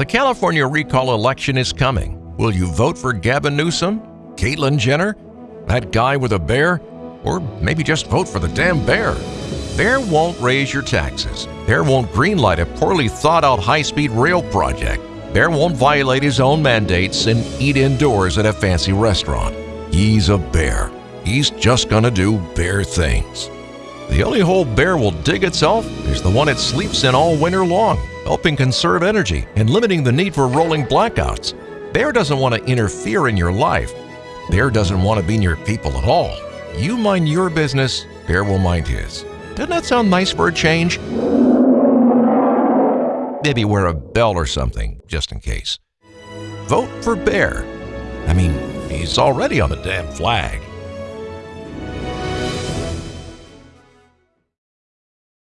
The California recall election is coming. Will you vote for Gavin Newsom? Caitlyn Jenner? That guy with a bear? Or maybe just vote for the damn bear? Bear won't raise your taxes. Bear won't greenlight a poorly thought out high speed rail project. Bear won't violate his own mandates and eat indoors at a fancy restaurant. He's a bear. He's just gonna do bear things. The only hole Bear will dig itself is the one it sleeps in all winter long, helping conserve energy and limiting the need for rolling blackouts. Bear doesn't want to interfere in your life. Bear doesn't want to be near people at all. You mind your business, Bear will mind his. Doesn't that sound nice for a change? Maybe wear a bell or something, just in case. Vote for Bear. I mean, he's already on the damn flag.